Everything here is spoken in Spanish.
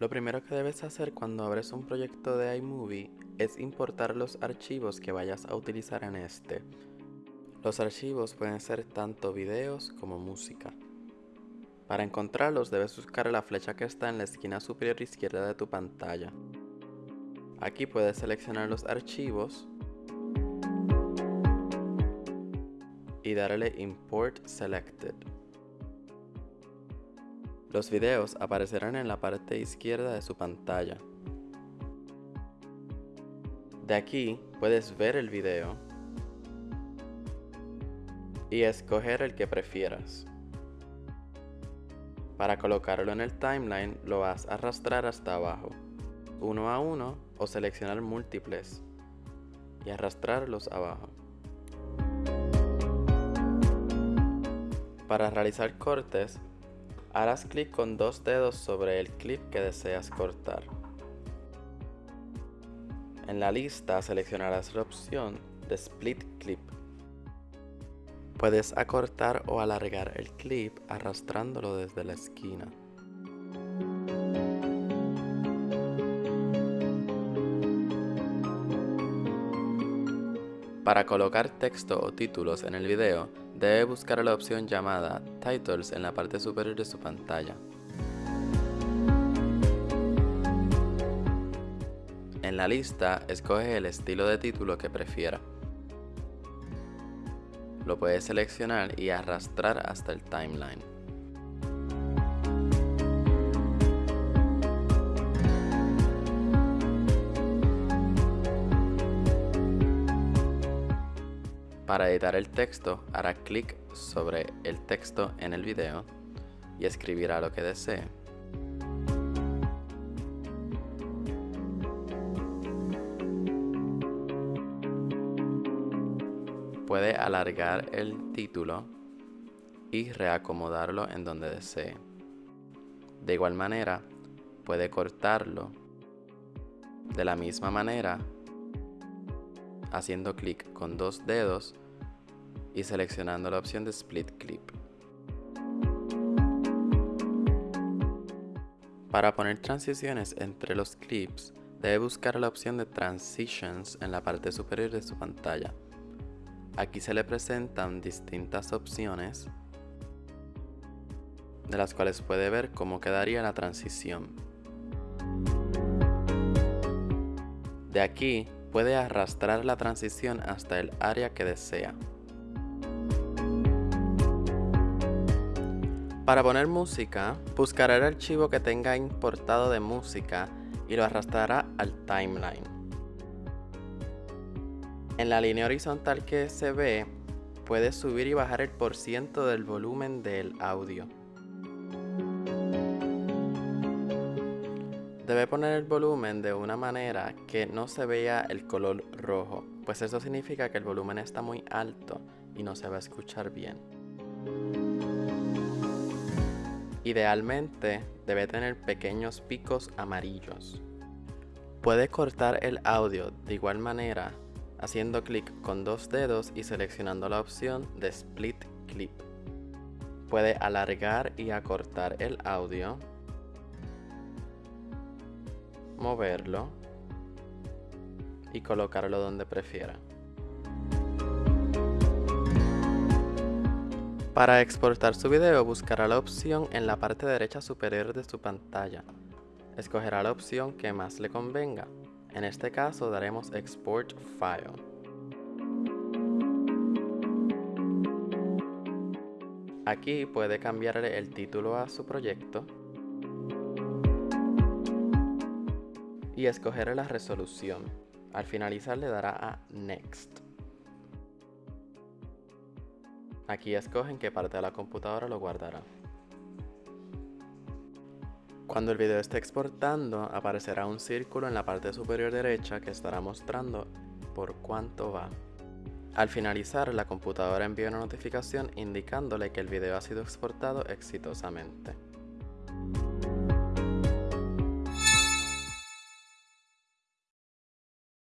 Lo primero que debes hacer cuando abres un proyecto de iMovie es importar los archivos que vayas a utilizar en este. Los archivos pueden ser tanto videos como música. Para encontrarlos debes buscar la flecha que está en la esquina superior izquierda de tu pantalla. Aquí puedes seleccionar los archivos y darle Import Selected. Los videos aparecerán en la parte izquierda de su pantalla. De aquí puedes ver el video y escoger el que prefieras. Para colocarlo en el timeline lo vas a arrastrar hasta abajo, uno a uno o seleccionar múltiples y arrastrarlos abajo. Para realizar cortes Harás clic con dos dedos sobre el clip que deseas cortar. En la lista seleccionarás la opción de Split Clip. Puedes acortar o alargar el clip arrastrándolo desde la esquina. Para colocar texto o títulos en el video, debe buscar la opción llamada Titles en la parte superior de su pantalla. En la lista, escoge el estilo de título que prefiera. Lo puedes seleccionar y arrastrar hasta el timeline. Para editar el texto, hará clic sobre el texto en el video y escribirá lo que desee. Puede alargar el título y reacomodarlo en donde desee. De igual manera, puede cortarlo de la misma manera haciendo clic con dos dedos y seleccionando la opción de Split Clip. Para poner transiciones entre los clips, debe buscar la opción de Transitions en la parte superior de su pantalla. Aquí se le presentan distintas opciones de las cuales puede ver cómo quedaría la transición. De aquí puede arrastrar la transición hasta el área que desea. Para poner música, buscará el archivo que tenga importado de música y lo arrastrará al timeline. En la línea horizontal que se ve, puede subir y bajar el porciento del volumen del audio. Debe poner el volumen de una manera que no se vea el color rojo, pues eso significa que el volumen está muy alto y no se va a escuchar bien. Idealmente debe tener pequeños picos amarillos. Puede cortar el audio de igual manera haciendo clic con dos dedos y seleccionando la opción de Split Clip. Puede alargar y acortar el audio moverlo y colocarlo donde prefiera. Para exportar su video buscará la opción en la parte derecha superior de su pantalla. Escogerá la opción que más le convenga. En este caso daremos Export File. Aquí puede cambiarle el título a su proyecto y escoger la resolución. Al finalizar le dará a Next. Aquí escogen qué parte de la computadora lo guardará. Cuando el video esté exportando, aparecerá un círculo en la parte superior derecha que estará mostrando por cuánto va. Al finalizar, la computadora envía una notificación indicándole que el video ha sido exportado exitosamente.